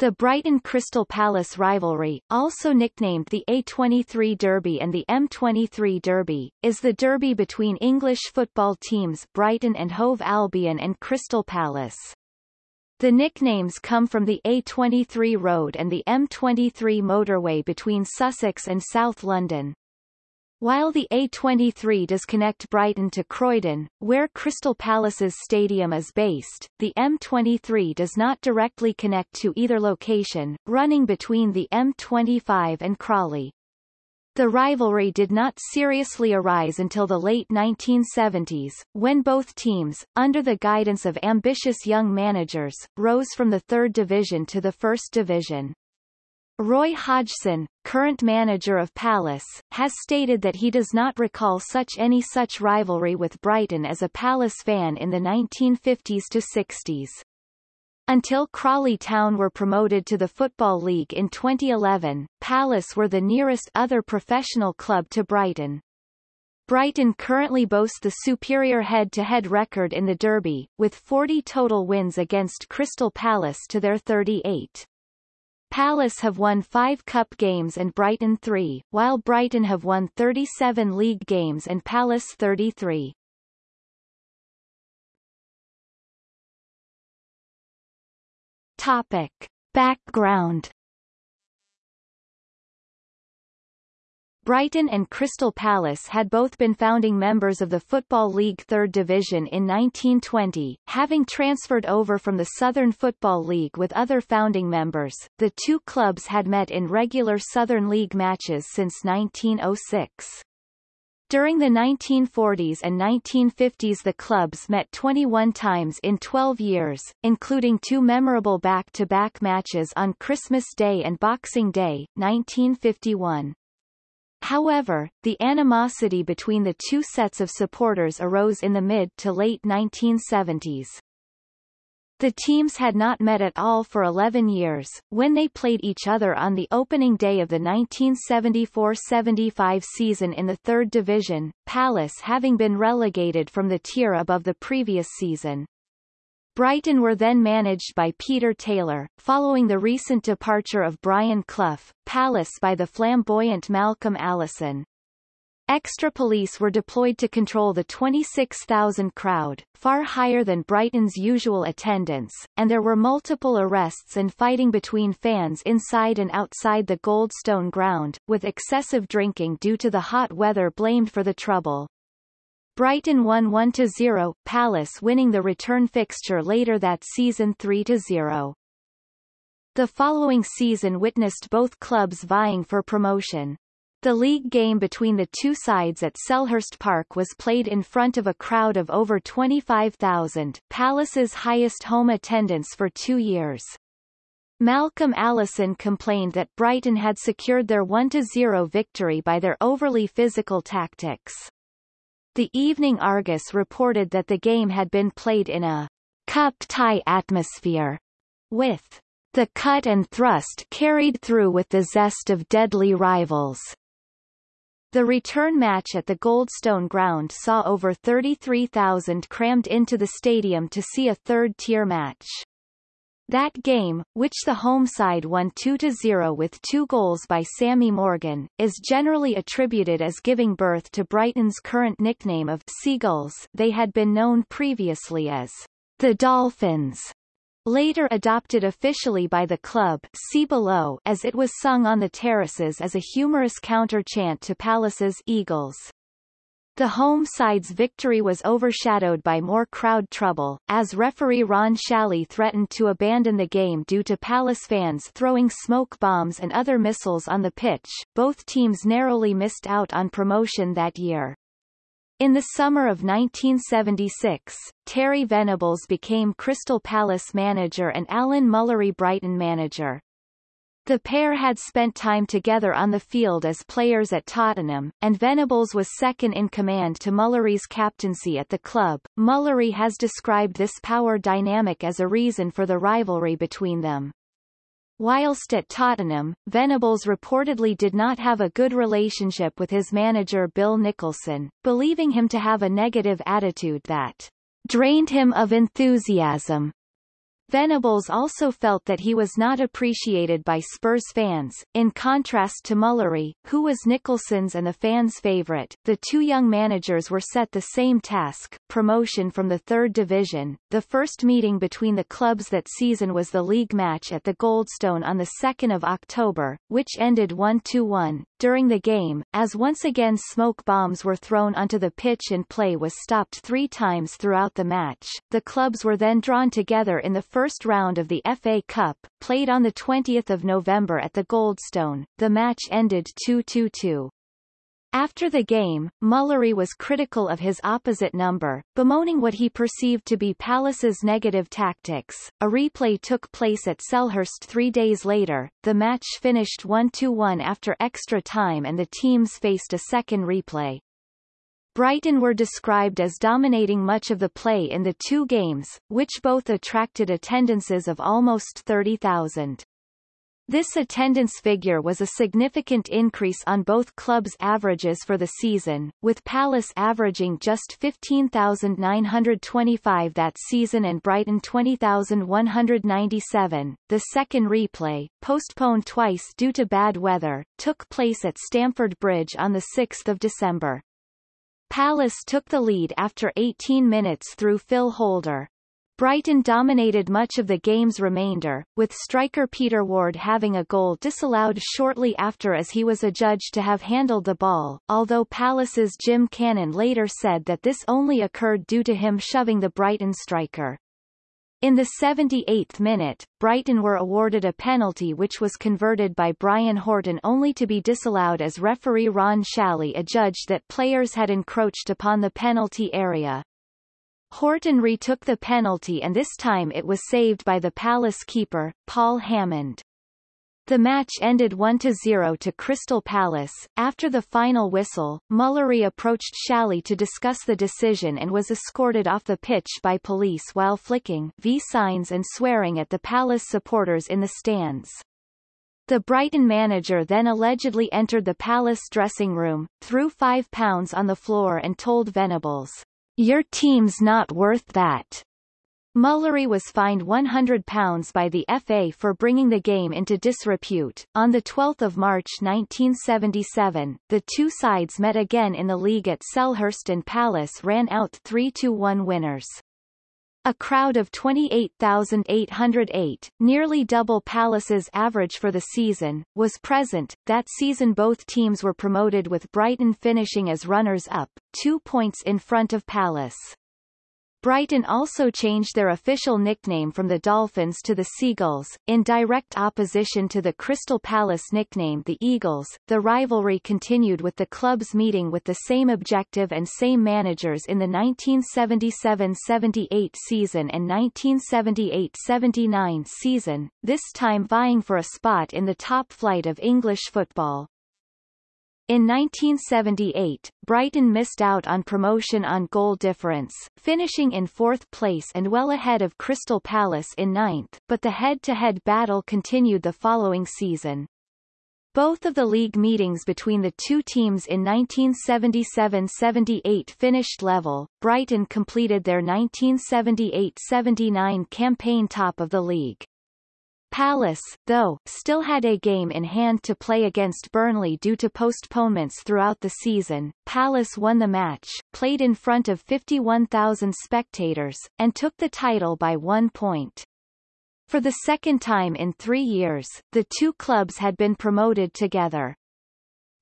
The Brighton Crystal Palace rivalry, also nicknamed the A23 Derby and the M23 Derby, is the derby between English football teams Brighton and Hove Albion and Crystal Palace. The nicknames come from the A23 road and the M23 motorway between Sussex and South London. While the A23 does connect Brighton to Croydon, where Crystal Palace's stadium is based, the M23 does not directly connect to either location, running between the M25 and Crawley. The rivalry did not seriously arise until the late 1970s, when both teams, under the guidance of ambitious young managers, rose from the third division to the first division. Roy Hodgson, current manager of Palace, has stated that he does not recall such any such rivalry with Brighton as a Palace fan in the 1950s to 60s. Until Crawley Town were promoted to the Football League in 2011, Palace were the nearest other professional club to Brighton. Brighton currently boasts the superior head-to-head -head record in the Derby, with 40 total wins against Crystal Palace to their 38. Palace have won five cup games and Brighton three, while Brighton have won 37 league games and Palace 33. Topic. Background Brighton and Crystal Palace had both been founding members of the Football League Third Division in 1920, having transferred over from the Southern Football League with other founding members. The two clubs had met in regular Southern League matches since 1906. During the 1940s and 1950s the clubs met 21 times in 12 years, including two memorable back-to-back -back matches on Christmas Day and Boxing Day, 1951. However, the animosity between the two sets of supporters arose in the mid to late 1970s. The teams had not met at all for 11 years, when they played each other on the opening day of the 1974-75 season in the third division, Palace having been relegated from the tier above the previous season. Brighton were then managed by Peter Taylor, following the recent departure of Brian Clough, Palace by the flamboyant Malcolm Allison. Extra police were deployed to control the 26,000 crowd, far higher than Brighton's usual attendance, and there were multiple arrests and fighting between fans inside and outside the Goldstone ground, with excessive drinking due to the hot weather blamed for the trouble. Brighton won 1-0, Palace winning the return fixture later that season 3-0. The following season witnessed both clubs vying for promotion. The league game between the two sides at Selhurst Park was played in front of a crowd of over 25,000, Palace's highest home attendance for two years. Malcolm Allison complained that Brighton had secured their 1-0 victory by their overly physical tactics. The Evening Argus reported that the game had been played in a cup tie atmosphere, with the cut and thrust carried through with the zest of deadly rivals. The return match at the Goldstone ground saw over 33,000 crammed into the stadium to see a third-tier match. That game, which the home side won 2-0 with two goals by Sammy Morgan, is generally attributed as giving birth to Brighton's current nickname of Seagulls they had been known previously as the Dolphins. Later adopted officially by the club see below as it was sung on the terraces as a humorous counter-chant to Palace's Eagles. The home side's victory was overshadowed by more crowd trouble, as referee Ron Shally threatened to abandon the game due to Palace fans throwing smoke bombs and other missiles on the pitch. Both teams narrowly missed out on promotion that year. In the summer of 1976, Terry Venables became Crystal Palace manager and Alan Mullery Brighton manager. The pair had spent time together on the field as players at Tottenham, and Venables was second in command to Mullery's captaincy at the club. Mullery has described this power dynamic as a reason for the rivalry between them. Whilst at Tottenham, Venables reportedly did not have a good relationship with his manager Bill Nicholson, believing him to have a negative attitude that drained him of enthusiasm. Venables also felt that he was not appreciated by Spurs fans, in contrast to Mullery, who was Nicholson's and the fans' favourite. The two young managers were set the same task, promotion from the third division. The first meeting between the clubs that season was the league match at the Goldstone on 2 October, which ended 1-1. During the game, as once again smoke bombs were thrown onto the pitch and play was stopped three times throughout the match, the clubs were then drawn together in the first round of the FA Cup, played on 20 November at the Goldstone. The match ended 2-2-2. After the game, Mullery was critical of his opposite number, bemoaning what he perceived to be Palace's negative tactics. A replay took place at Selhurst three days later. The match finished 1-1 after extra time and the teams faced a second replay. Brighton were described as dominating much of the play in the two games, which both attracted attendances of almost 30,000. This attendance figure was a significant increase on both clubs' averages for the season, with Palace averaging just 15,925 that season and Brighton 20,197. The second replay, postponed twice due to bad weather, took place at Stamford Bridge on 6 December. Palace took the lead after 18 minutes through Phil Holder. Brighton dominated much of the game's remainder, with striker Peter Ward having a goal disallowed shortly after as he was adjudged to have handled the ball, although Palace's Jim Cannon later said that this only occurred due to him shoving the Brighton striker. In the 78th minute, Brighton were awarded a penalty which was converted by Brian Horton only to be disallowed as referee Ron Challis adjudged that players had encroached upon the penalty area. Horton retook the penalty and this time it was saved by the Palace keeper, Paul Hammond. The match ended 1-0 to Crystal Palace. After the final whistle, Mullery approached Challis to discuss the decision and was escorted off the pitch by police while flicking V signs and swearing at the Palace supporters in the stands. The Brighton manager then allegedly entered the Palace dressing room, threw £5 on the floor and told Venables, Your team's not worth that. Mullery was fined £100 by the FA for bringing the game into disrepute. On 12 March 1977, the two sides met again in the league at Selhurst and Palace ran out 3-1 winners. A crowd of 28,808, nearly double Palace's average for the season, was present. That season both teams were promoted with Brighton finishing as runners-up, two points in front of Palace. Brighton also changed their official nickname from the Dolphins to the Seagulls, in direct opposition to the Crystal Palace nickname the Eagles. The rivalry continued with the clubs meeting with the same objective and same managers in the 1977-78 season and 1978-79 season, this time vying for a spot in the top flight of English football. In 1978, Brighton missed out on promotion on goal difference, finishing in fourth place and well ahead of Crystal Palace in ninth, but the head-to-head -head battle continued the following season. Both of the league meetings between the two teams in 1977-78 finished level. Brighton completed their 1978-79 campaign top of the league. Palace, though, still had a game in hand to play against Burnley due to postponements throughout the season. Palace won the match, played in front of 51,000 spectators, and took the title by one point. For the second time in three years, the two clubs had been promoted together.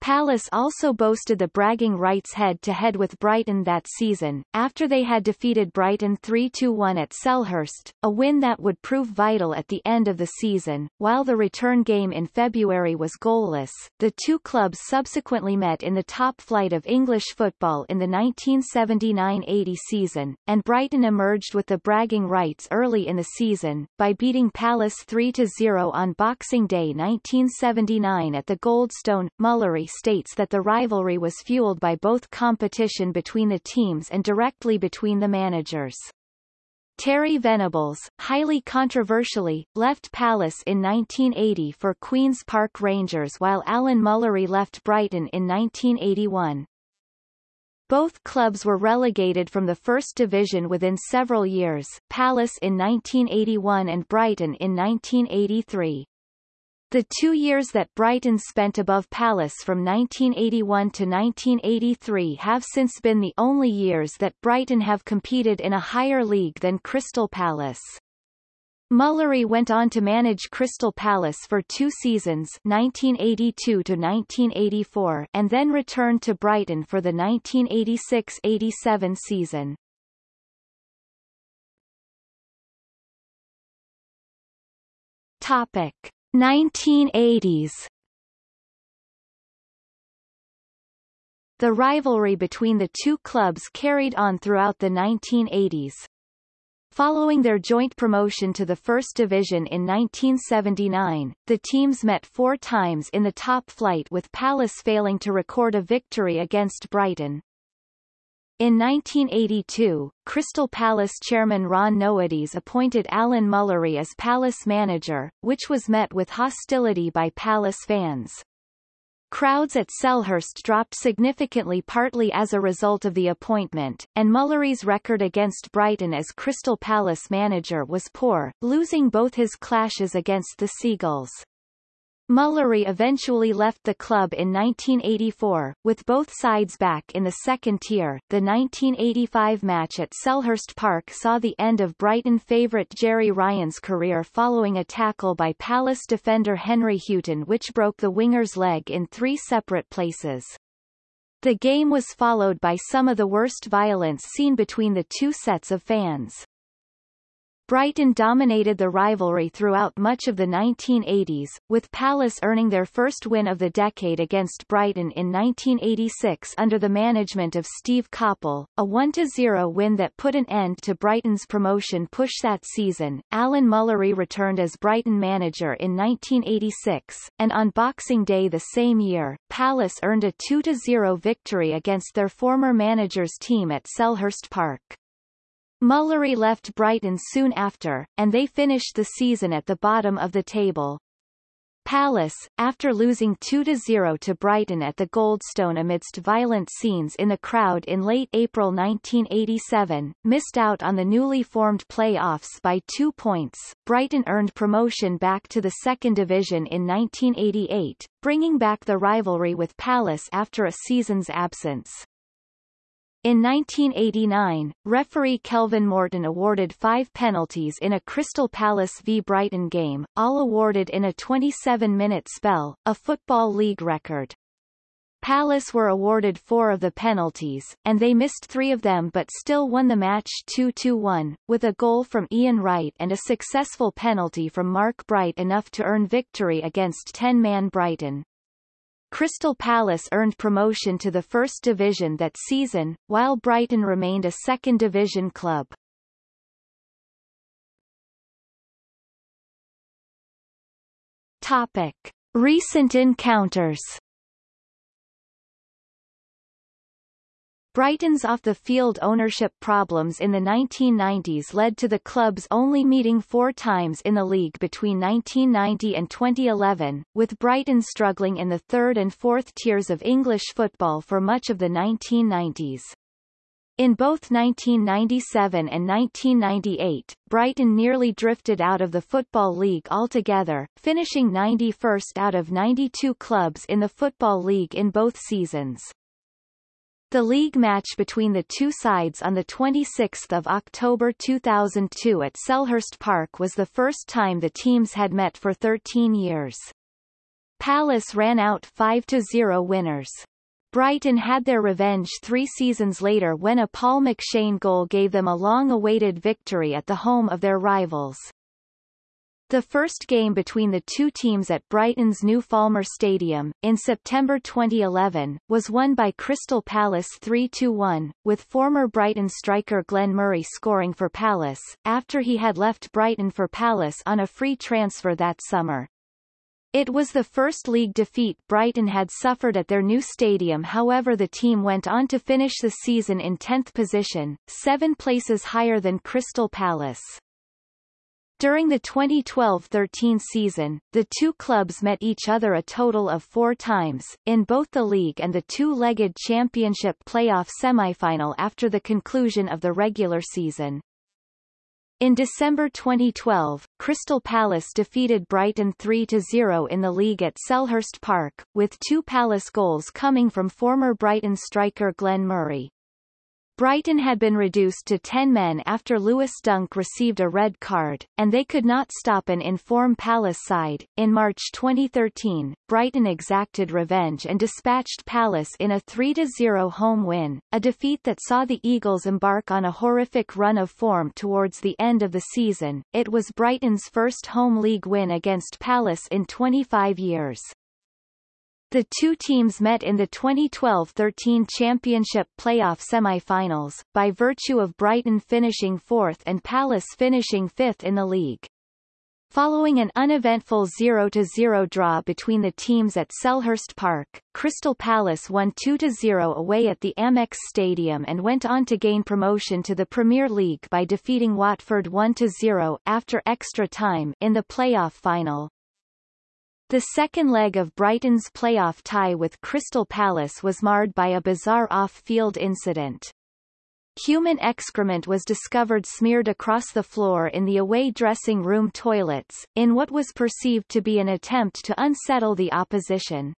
Palace also boasted the bragging rights head-to-head -head with Brighton that season, after they had defeated Brighton 3-2-1 at Selhurst, a win that would prove vital at the end of the season. While the return game in February was goalless, the two clubs subsequently met in the top flight of English football in the 1979-80 season, and Brighton emerged with the bragging rights early in the season, by beating Palace 3-0 on Boxing Day 1979 at the Goldstone. Mullery states that the rivalry was fueled by both competition between the teams and directly between the managers. Terry Venables, highly controversially, left Palace in 1980 for Queen's Park Rangers while Alan Mullery left Brighton in 1981. Both clubs were relegated from the First Division within several years, Palace in 1981 and Brighton in 1983. The two years that Brighton spent above Palace from 1981 to 1983 have since been the only years that Brighton have competed in a higher league than Crystal Palace. Mullery went on to manage Crystal Palace for two seasons 1982 to 1984, and then returned to Brighton for the 1986-87 season. Topic 1980s The rivalry between the two clubs carried on throughout the 1980s. Following their joint promotion to the First Division in 1979, the teams met four times in the top flight with Palace failing to record a victory against Brighton. In 1982, Crystal Palace chairman Ron Noades appointed Alan Mullery as Palace manager, which was met with hostility by Palace fans. Crowds at Selhurst dropped significantly partly as a result of the appointment, and Mullery's record against Brighton as Crystal Palace manager was poor, losing both his clashes against the Seagulls. Mullery eventually left the club in 1984, with both sides back in the second tier. The 1985 match at Selhurst Park saw the end of Brighton favourite Gerry Ryan's career following a tackle by Palace defender Henry Hughton which broke the winger's leg in three separate places. The game was followed by some of the worst violence seen between the two sets of fans. Brighton dominated the rivalry throughout much of the 1980s, with Palace earning their first win of the decade against Brighton in 1986 under the management of Steve Coppell, a 1-0 win that put an end to Brighton's promotion push that season. Alan Mullery returned as Brighton manager in 1986, and on Boxing Day the same year, Palace earned a 2-0 victory against their former manager's team at Selhurst Park. Mullery left Brighton soon after, and they finished the season at the bottom of the table. Palace, after losing 2-0 to Brighton at the Goldstone amidst violent scenes in the crowd in late April 1987, missed out on the newly formed play-offs by two points. Brighton earned promotion back to the second division in 1988, bringing back the rivalry with Palace after a season's absence. In 1989, referee Kelvin Morton awarded five penalties in a Crystal Palace v Brighton game, all awarded in a 27-minute spell, a Football League record. Palace were awarded four of the penalties, and they missed three of them but still won the match 2-1, with a goal from Ian Wright and a successful penalty from Mark Bright enough to earn victory against 10-man Brighton. Crystal Palace earned promotion to the First Division that season, while Brighton remained a Second Division club. Topic. Recent encounters Brighton's off-the-field ownership problems in the 1990s led to the clubs only meeting four times in the league between 1990 and 2011, with Brighton struggling in the third and fourth tiers of English football for much of the 1990s. In both 1997 and 1998, Brighton nearly drifted out of the Football League altogether, finishing 91st out of 92 clubs in the Football League in both seasons. The league match between the two sides on 26 October 2002 at Selhurst Park was the first time the teams had met for 13 years. Palace ran out 5-0 winners. Brighton had their revenge three seasons later when a Paul McShane goal gave them a long-awaited victory at the home of their rivals. The first game between the two teams at Brighton's new Falmer Stadium, in September 2011, was won by Crystal Palace 3-1, with former Brighton striker Glenn Murray scoring for Palace, after he had left Brighton for Palace on a free transfer that summer. It was the first league defeat Brighton had suffered at their new stadium however the team went on to finish the season in 10th position, seven places higher than Crystal Palace. During the 2012-13 season, the two clubs met each other a total of four times, in both the league and the two-legged championship playoff semifinal after the conclusion of the regular season. In December 2012, Crystal Palace defeated Brighton 3-0 in the league at Selhurst Park, with two Palace goals coming from former Brighton striker Glenn Murray. Brighton had been reduced to 10 men after Lewis Dunk received a red card, and they could not stop an inform Palace side. In March 2013, Brighton exacted revenge and dispatched Palace in a 3-0 home win, a defeat that saw the Eagles embark on a horrific run of form towards the end of the season. It was Brighton's first home league win against Palace in 25 years. The two teams met in the 2012-13 Championship playoff semi-finals, by virtue of Brighton finishing fourth and Palace finishing fifth in the league. Following an uneventful 0-0 draw between the teams at Selhurst Park, Crystal Palace won 2-0 away at the Amex Stadium and went on to gain promotion to the Premier League by defeating Watford 1-0 after extra time in the playoff final. The second leg of Brighton's playoff tie with Crystal Palace was marred by a bizarre off-field incident. Human excrement was discovered smeared across the floor in the away dressing room toilets, in what was perceived to be an attempt to unsettle the opposition.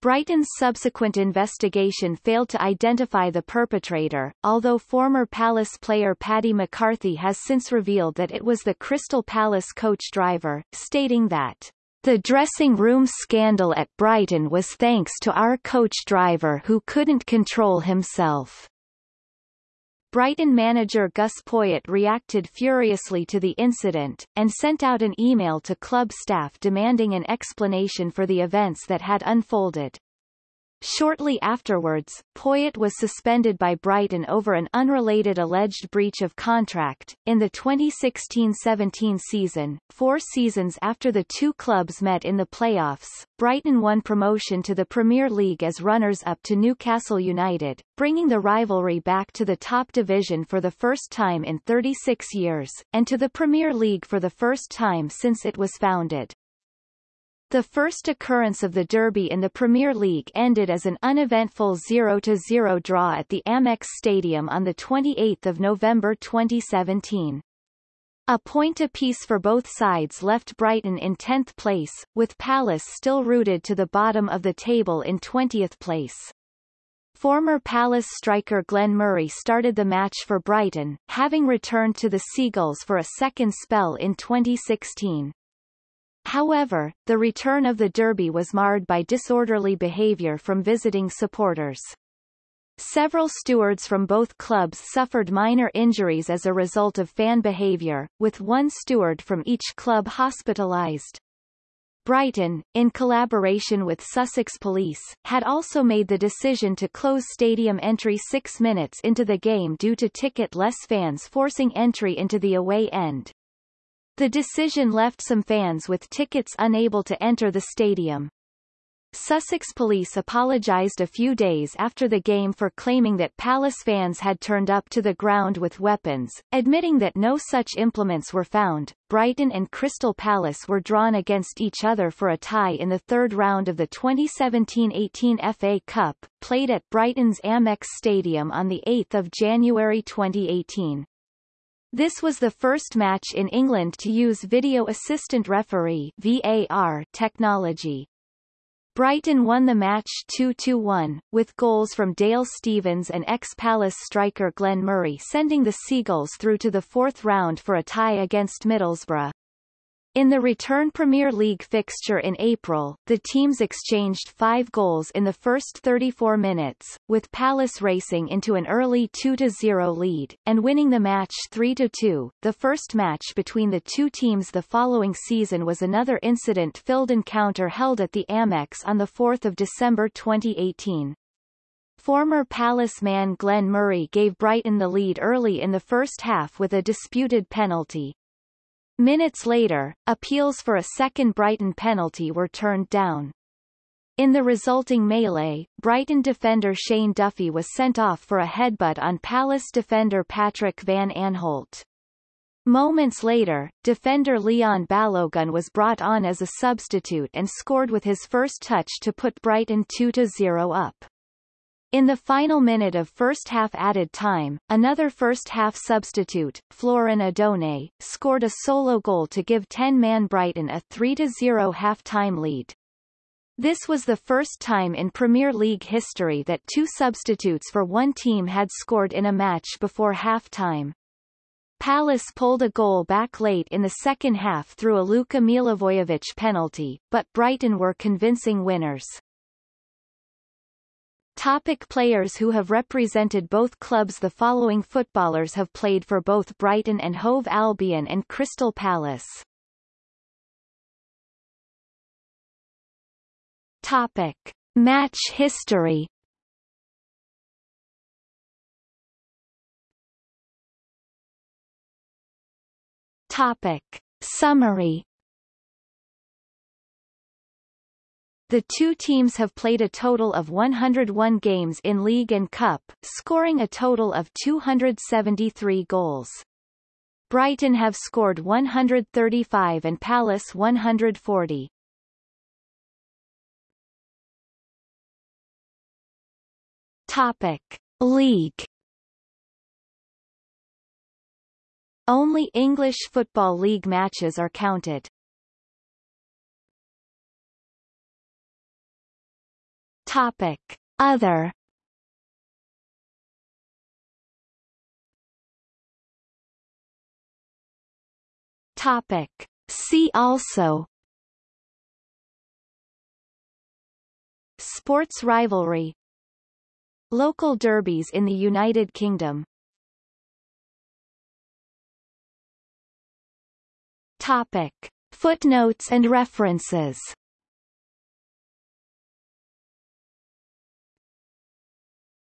Brighton's subsequent investigation failed to identify the perpetrator, although former Palace player Paddy McCarthy has since revealed that it was the Crystal Palace coach driver, stating that the dressing room scandal at Brighton was thanks to our coach driver who couldn't control himself. Brighton manager Gus Poyet reacted furiously to the incident, and sent out an email to club staff demanding an explanation for the events that had unfolded. Shortly afterwards, Poyet was suspended by Brighton over an unrelated alleged breach of contract. In the 2016-17 season, four seasons after the two clubs met in the playoffs, Brighton won promotion to the Premier League as runners-up to Newcastle United, bringing the rivalry back to the top division for the first time in 36 years, and to the Premier League for the first time since it was founded. The first occurrence of the Derby in the Premier League ended as an uneventful 0-0 draw at the Amex Stadium on 28 November 2017. A point apiece for both sides left Brighton in 10th place, with Palace still rooted to the bottom of the table in 20th place. Former Palace striker Glenn Murray started the match for Brighton, having returned to the Seagulls for a second spell in 2016. However, the return of the Derby was marred by disorderly behavior from visiting supporters. Several stewards from both clubs suffered minor injuries as a result of fan behavior, with one steward from each club hospitalized. Brighton, in collaboration with Sussex Police, had also made the decision to close stadium entry six minutes into the game due to ticket-less fans forcing entry into the away end. The decision left some fans with tickets unable to enter the stadium. Sussex police apologised a few days after the game for claiming that Palace fans had turned up to the ground with weapons, admitting that no such implements were found. Brighton and Crystal Palace were drawn against each other for a tie in the third round of the 2017-18 FA Cup, played at Brighton's Amex Stadium on 8 January 2018. This was the first match in England to use Video Assistant Referee VAR technology. Brighton won the match 2-1, with goals from Dale Stephens and ex-Palace striker Glenn Murray sending the Seagulls through to the fourth round for a tie against Middlesbrough. In the return Premier League fixture in April, the teams exchanged five goals in the first 34 minutes, with Palace racing into an early 2-0 lead, and winning the match 3-2. The first match between the two teams the following season was another incident-filled encounter held at the Amex on 4 December 2018. Former Palace man Glenn Murray gave Brighton the lead early in the first half with a disputed penalty. Minutes later, appeals for a second Brighton penalty were turned down. In the resulting melee, Brighton defender Shane Duffy was sent off for a headbutt on Palace defender Patrick Van Aanholt. Moments later, defender Leon Balogun was brought on as a substitute and scored with his first touch to put Brighton 2-0 up. In the final minute of first half added time, another first half substitute, Florin Andone, scored a solo goal to give 10-man Brighton a 3-0 half-time lead. This was the first time in Premier League history that two substitutes for one team had scored in a match before half-time. Palace pulled a goal back late in the second half through a Luka Milivojevic penalty, but Brighton were convincing winners. Topic players who have represented both clubs The following footballers have played for both Brighton and Hove Albion and Crystal Palace. Topic. Match history Topic. Summary The two teams have played a total of 101 games in League and Cup, scoring a total of 273 goals. Brighton have scored 135 and Palace 140. Topic. League Only English Football League matches are counted. Topic. Other Topic. See also Sports rivalry Local derbies in the United Kingdom Topic. Footnotes and references